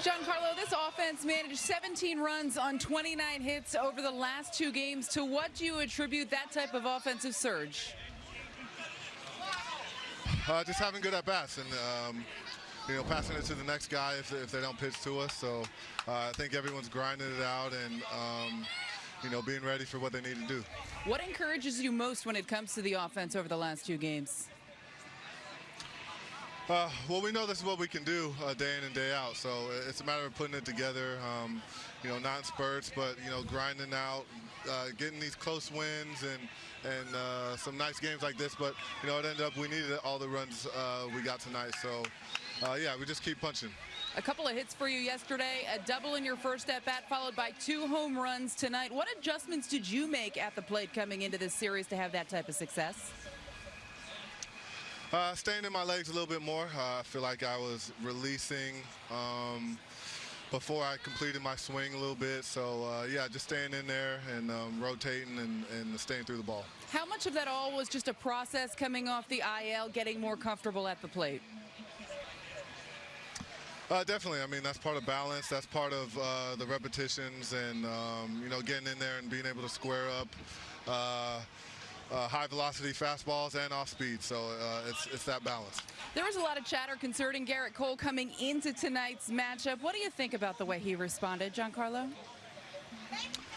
Giancarlo, this offense managed 17 runs on 29 hits over the last two games. To what do you attribute that type of offensive surge? Uh, just having good at bats and um, you know passing it to the next guy if, if they don't pitch to us. So uh, I think everyone's grinding it out and um, you know being ready for what they need to do. What encourages you most when it comes to the offense over the last two games? Uh, well, we know this is what we can do uh, day in and day out. So it's a matter of putting it together. Um, you know, not spurts, but you know, grinding out, uh, getting these close wins and and uh, some nice games like this. But you know, it ended up we needed all the runs uh, we got tonight. So uh, yeah, we just keep punching. A couple of hits for you yesterday, a double in your first at bat, followed by two home runs tonight. What adjustments did you make at the plate coming into this series to have that type of success? Uh, staying in my legs a little bit more. Uh, I feel like I was releasing um, before I completed my swing a little bit. So, uh, yeah, just staying in there and um, rotating and, and, staying through the ball. How much of that all was just a process coming off the IL, getting more comfortable at the plate? Uh, definitely. I mean, that's part of balance. That's part of uh, the repetitions and, um, you know, getting in there and being able to square up. Uh, uh, high velocity fastballs and off speed. So uh, it's, it's that balance. There was a lot of chatter concerning Gerrit Cole coming into tonight's matchup. What do you think about the way he responded, Giancarlo?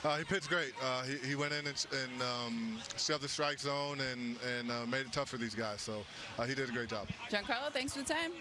Uh, he pitched great. Uh, he, he, went in and, and um, shoved the strike zone and, and uh, made it tough for these guys. So uh, he did a great job. Giancarlo, thanks for the time.